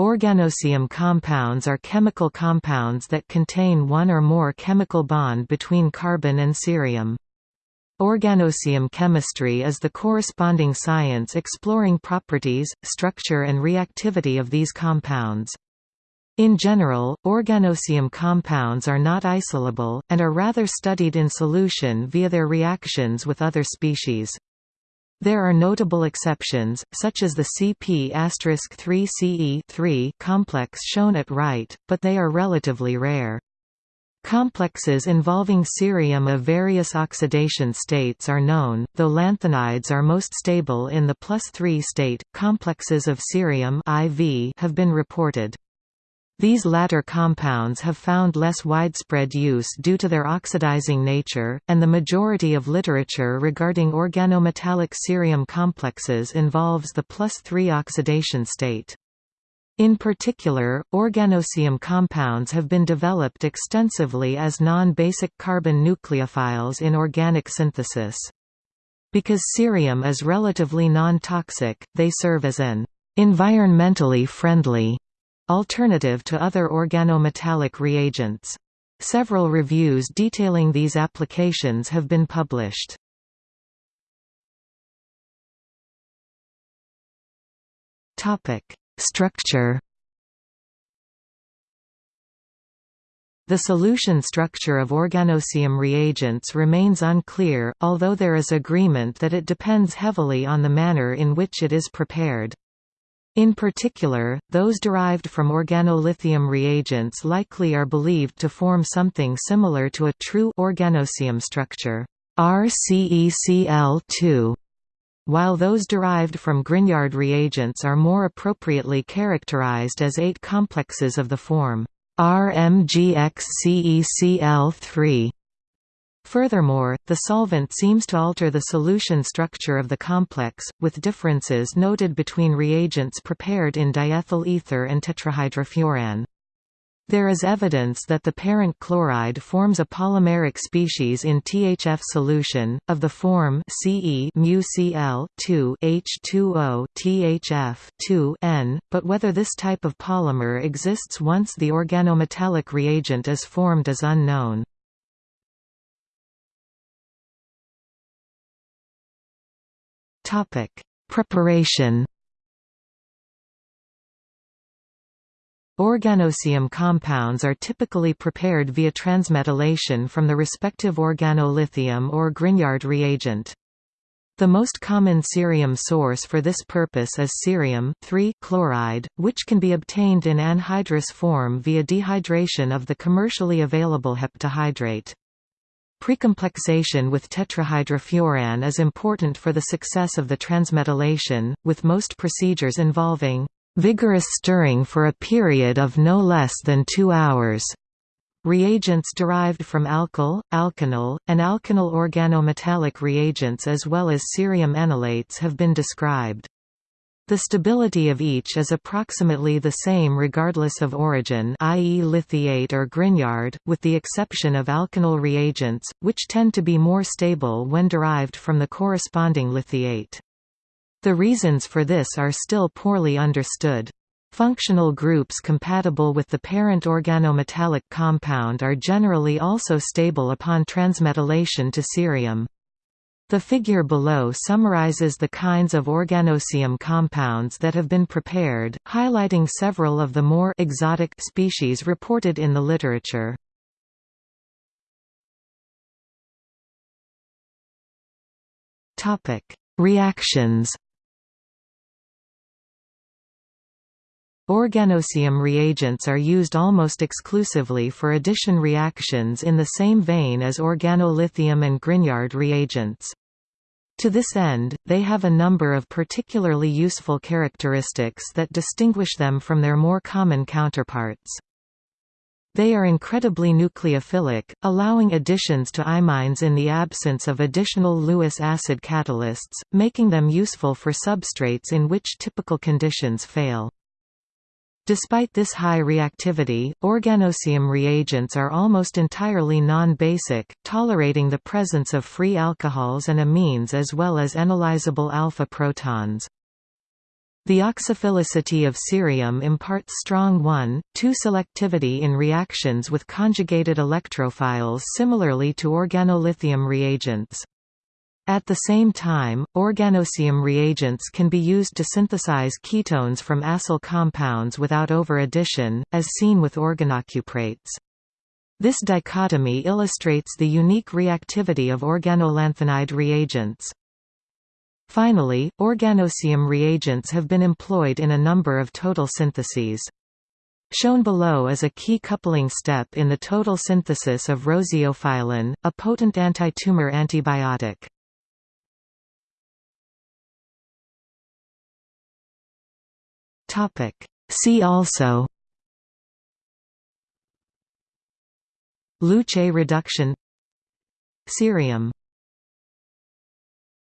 Organocerium compounds are chemical compounds that contain one or more chemical bond between carbon and cerium. Organocerium chemistry is the corresponding science exploring properties, structure and reactivity of these compounds. In general, organocerium compounds are not isolable, and are rather studied in solution via their reactions with other species. There are notable exceptions, such as the CP*3CE3 complex shown at right, but they are relatively rare. Complexes involving cerium of various oxidation states are known, though lanthanides are most stable in the plus 3 state. Complexes of cerium IV have been reported. These latter compounds have found less widespread use due to their oxidizing nature, and the majority of literature regarding organometallic cerium complexes involves the plus 3 oxidation state. In particular, organocerium compounds have been developed extensively as non-basic carbon nucleophiles in organic synthesis. Because cerium is relatively non-toxic, they serve as an environmentally friendly Alternative to other organometallic reagents. Several reviews detailing these applications have been published. Topic: Structure The solution structure of organocerium reagents remains unclear, although there is agreement that it depends heavily on the manner in which it is prepared. In particular, those derived from organolithium reagents likely are believed to form something similar to a true organocerium structure RCECl2, while those derived from Grignard reagents are more appropriately characterized as ate complexes of the form RMGXCECl3. Furthermore, the solvent seems to alter the solution structure of the complex, with differences noted between reagents prepared in diethyl ether and tetrahydrofuran. There is evidence that the parent chloride forms a polymeric species in THF solution, of the form Ce μCl 2 H2O THF 2 N, but whether this type of polymer exists once the organometallic reagent is formed is unknown. Topic: Preparation. Organocerium compounds are typically prepared via transmetallation from the respective organolithium or Grignard reagent. The most common cerium source for this purpose is cerium chloride, which can be obtained in anhydrous form via dehydration of the commercially available heptahydrate. Precomplexation with tetrahydrofuran is important for the success of the transmetallation, with most procedures involving vigorous stirring for a period of no less than two hours. Reagents derived from alkyl, alkenyl, and alkenyl organometallic reagents as well as cerium enolates have been described. The stability of each is approximately the same regardless of origin i.e. lithiate or Grignard, with the exception of alkenyl reagents, which tend to be more stable when derived from the corresponding lithiate. The reasons for this are still poorly understood. Functional groups compatible with the parent organometallic compound are generally also stable upon transmetallation to cerium. The figure below summarizes the kinds of organocerium compounds that have been prepared, highlighting several of the more exotic species reported in the literature. Topic: Reactions. Organocerium reagents are used almost exclusively for addition reactions in the same vein as organolithium and Grignard reagents. To this end, they have a number of particularly useful characteristics that distinguish them from their more common counterparts. They are incredibly nucleophilic, allowing additions to imines in the absence of additional Lewis acid catalysts, making them useful for substrates in which typical conditions fail. Despite this high reactivity, organocerium reagents are almost entirely non-basic, tolerating the presence of free alcohols and amines as well as enolizable alpha protons. The oxophilicity of cerium imparts strong 1,2 selectivity in reactions with conjugated electrophiles similarly to organolithium reagents. At the same time, organocerium reagents can be used to synthesize ketones from acyl compounds without over-addition, as seen with organocuprates. This dichotomy illustrates the unique reactivity of organolanthanide reagents. Finally, organocerium reagents have been employed in a number of total syntheses. Shown below is a key coupling step in the total synthesis of roseophilin, a potent anti-tumor antibiotic. See also Luche reduction Cerium